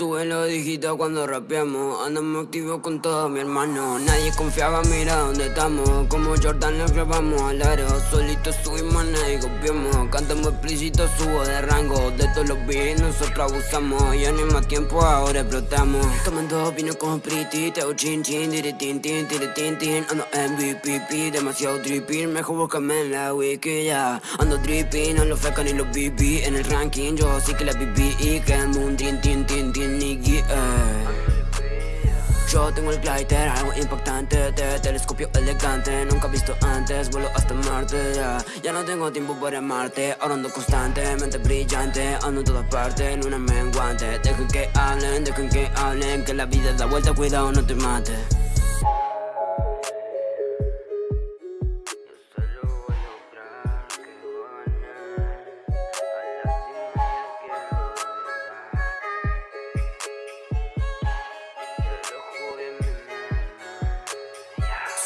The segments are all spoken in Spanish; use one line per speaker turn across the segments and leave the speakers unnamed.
Sube los dígitos cuando rapeamos. Andamos activos con todos mi hermano. Nadie confiaba, mira dónde estamos. Como Jordan lo grabamos al aro Solito subimos, nadie copiamos. Cantamos explícito, subo de rango. De todos los beats nosotros abusamos. Ya no hay más tiempo, ahora explotamos. Tomando vino con pretty Teo chin chin, tire tin tin, tire tin tin. Ando MVP, demasiado dripping Mejor búscame en la wiki ya. Ando dripping, no los fecan ni los BB En el ranking yo sí que la BB Y que ando un tin tin tin tin yo tengo el glider, algo impactante de telescopio elegante. Nunca visto antes, vuelo hasta Marte ya Ya no tengo tiempo para amarte, ahora ando constantemente brillante Ando en todas partes, en una menguante. Dejen que hablen, dejen que hablen Que la vida da vuelta, cuidado, no te mates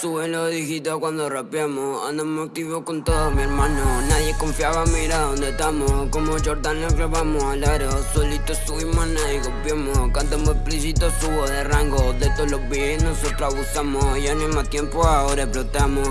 Suben los dígitos cuando rapeamos. Andamos activos con todos mi hermano Nadie confiaba, mira dónde estamos. Como Jordan lo grabamos al aro. Solito subimos, nadie copiamos. Cantamos explícito, subo de rango. De todos los beats nosotros abusamos. Ya no hay más tiempo, ahora explotamos